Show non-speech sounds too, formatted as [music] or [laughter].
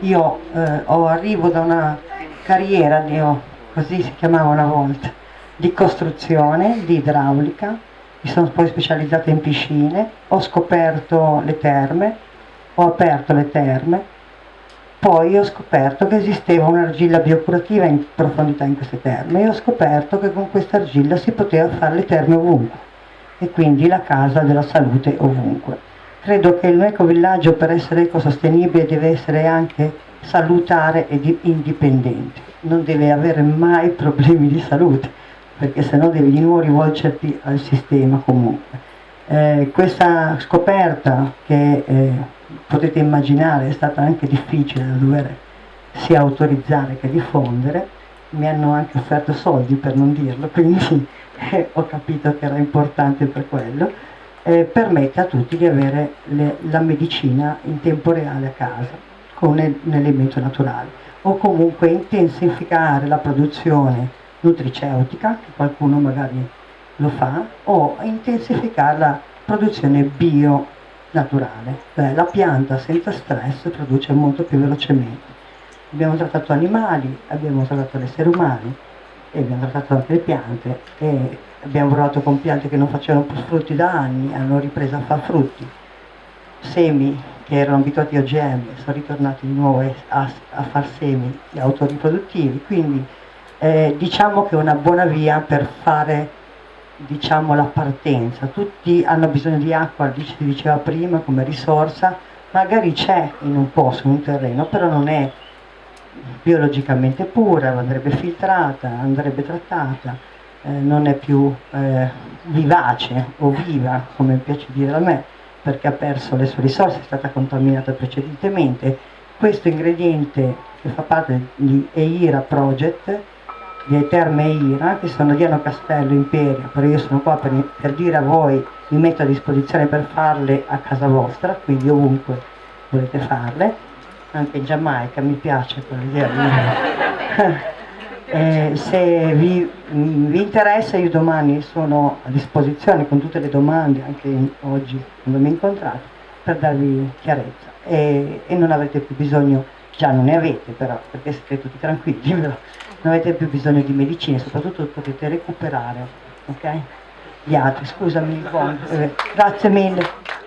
io eh, ho, arrivo da una carriera, di, così si chiamava una volta, di costruzione, di idraulica, mi sono poi specializzata in piscine, ho scoperto le terme, ho aperto le terme, poi ho scoperto che esisteva un'argilla biocurativa in profondità in queste terme e ho scoperto che con questa argilla si poteva fare le terme ovunque e quindi la casa della salute ovunque. Credo che l'ecovillaggio per essere ecosostenibile deve essere anche salutare ed indipendente, non deve avere mai [laughs] problemi di salute, perché sennò devi di nuovo rivolgerti al sistema comunque. Eh, questa scoperta che eh, potete immaginare è stata anche difficile da dover sia autorizzare che diffondere, mi hanno anche offerto soldi per non dirlo, [laughs] quindi eh, ho capito che era importante per quello, eh, permette a tutti di avere le, la medicina in tempo reale a casa con un elemento naturale o comunque intensificare la produzione nutriceutica, che qualcuno magari lo fa, o intensificare la produzione bio naturale, cioè la pianta senza stress produce molto più velocemente. Abbiamo trattato animali, abbiamo trattato l'essere umani e abbiamo trattato anche le piante e abbiamo provato con piante che non facevano più frutti da anni, hanno ripreso a fare frutti. Semi che erano abituati a OGM sono ritornati di nuovo a, a far semi autoriproduttivi, quindi eh, diciamo che è una buona via per fare diciamo, la partenza. Tutti hanno bisogno di acqua, si diceva prima, come risorsa, magari c'è in un posto, in un terreno, però non è biologicamente pura, andrebbe filtrata, andrebbe trattata, eh, non è più eh, vivace o viva, come piace dire a me, perché ha perso le sue risorse, è stata contaminata precedentemente. Questo ingrediente che fa parte di EIRA Project, di Terme EIRA, che sono Diano Castello, Imperia, però io sono qua per, per dire a voi, mi metto a disposizione per farle a casa vostra, quindi ovunque volete farle, anche in Giamaica mi piace quell'idea [laughs] eh, se vi, vi, interessa io domani sono a disposizione con tutte le domande, anche oggi quando mi incontrate, per darvi chiarezza e, e, non avrete più bisogno, già non ne avete però, perché siete tutti tranquilli, [laughs] però non avete più bisogno di medicine, soprattutto potete recuperare, ok? Gli altri, scusami, buon, eh, grazie mille.